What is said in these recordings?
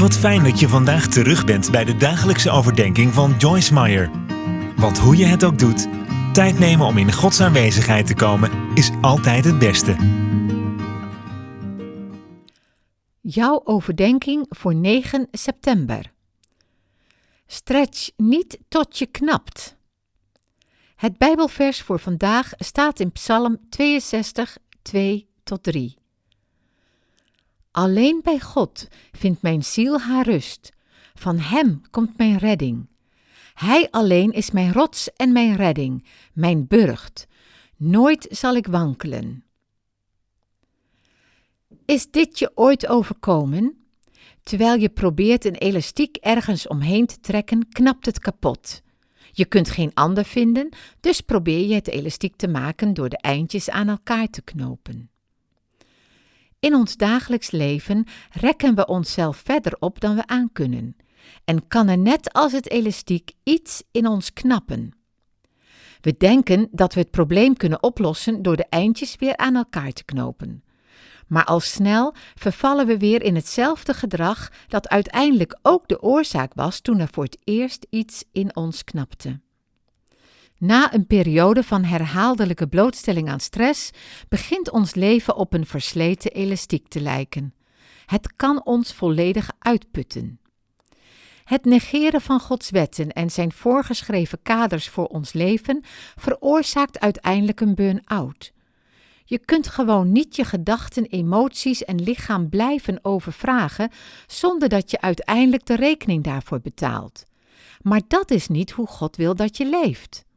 Wat fijn dat je vandaag terug bent bij de dagelijkse overdenking van Joyce Meyer. Want hoe je het ook doet, tijd nemen om in Gods aanwezigheid te komen is altijd het beste. Jouw overdenking voor 9 september. Stretch niet tot je knapt. Het Bijbelvers voor vandaag staat in Psalm 62, 2 tot 3. Alleen bij God vindt mijn ziel haar rust. Van Hem komt mijn redding. Hij alleen is mijn rots en mijn redding, mijn burcht. Nooit zal ik wankelen. Is dit je ooit overkomen? Terwijl je probeert een elastiek ergens omheen te trekken, knapt het kapot. Je kunt geen ander vinden, dus probeer je het elastiek te maken door de eindjes aan elkaar te knopen. In ons dagelijks leven rekken we onszelf verder op dan we aankunnen en kan er net als het elastiek iets in ons knappen. We denken dat we het probleem kunnen oplossen door de eindjes weer aan elkaar te knopen. Maar al snel vervallen we weer in hetzelfde gedrag dat uiteindelijk ook de oorzaak was toen er voor het eerst iets in ons knapte. Na een periode van herhaaldelijke blootstelling aan stress begint ons leven op een versleten elastiek te lijken. Het kan ons volledig uitputten. Het negeren van Gods wetten en zijn voorgeschreven kaders voor ons leven veroorzaakt uiteindelijk een burn-out. Je kunt gewoon niet je gedachten, emoties en lichaam blijven overvragen zonder dat je uiteindelijk de rekening daarvoor betaalt. Maar dat is niet hoe God wil dat je leeft.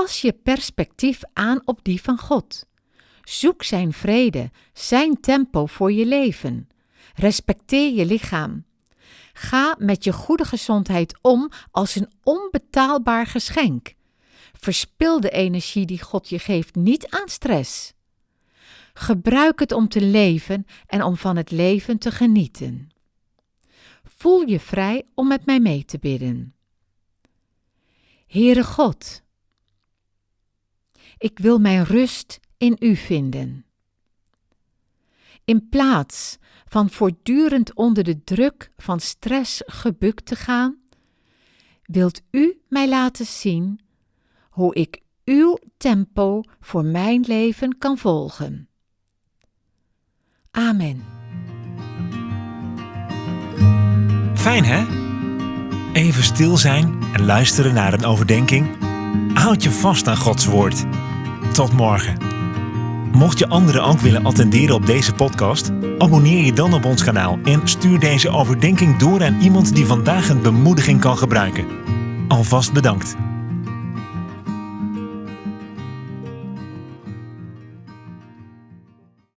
Pas je perspectief aan op die van God. Zoek Zijn vrede, Zijn tempo voor je leven. Respecteer je lichaam. Ga met je goede gezondheid om als een onbetaalbaar geschenk. Verspil de energie die God je geeft niet aan stress. Gebruik het om te leven en om van het leven te genieten. Voel je vrij om met mij mee te bidden. Heere God, ik wil mijn rust in U vinden. In plaats van voortdurend onder de druk van stress gebukt te gaan, wilt U mij laten zien hoe ik uw tempo voor mijn leven kan volgen. Amen. Fijn hè? Even stil zijn en luisteren naar een overdenking. Houd je vast aan Gods woord. Tot morgen. Mocht je anderen ook willen attenderen op deze podcast, abonneer je dan op ons kanaal en stuur deze overdenking door aan iemand die vandaag een bemoediging kan gebruiken. Alvast bedankt.